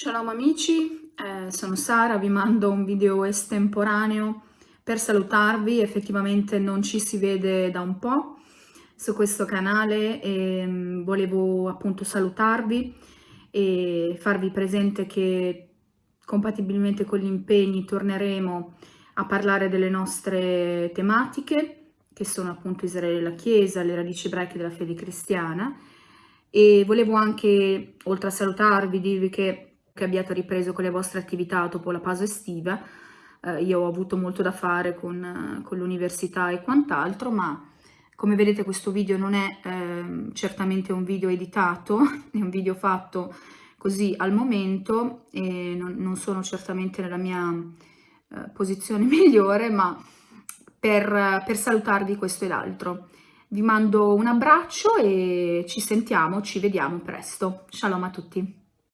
Shalom amici, eh, sono Sara, vi mando un video estemporaneo per salutarvi, effettivamente non ci si vede da un po' su questo canale e mm, volevo appunto salutarvi e farvi presente che compatibilmente con gli impegni torneremo a parlare delle nostre tematiche che sono appunto Israele e la Chiesa, le radici ebraiche della fede cristiana. E volevo anche, oltre a salutarvi, dirvi che che abbiate ripreso con le vostre attività dopo la pausa estiva. Eh, io ho avuto molto da fare con, con l'università e quant'altro, ma come vedete questo video non è eh, certamente un video editato, è un video fatto così al momento e non, non sono certamente nella mia eh, posizione migliore, ma per, per salutarvi questo e l'altro. Vi mando un abbraccio e ci sentiamo, ci vediamo presto. Shalom a tutti.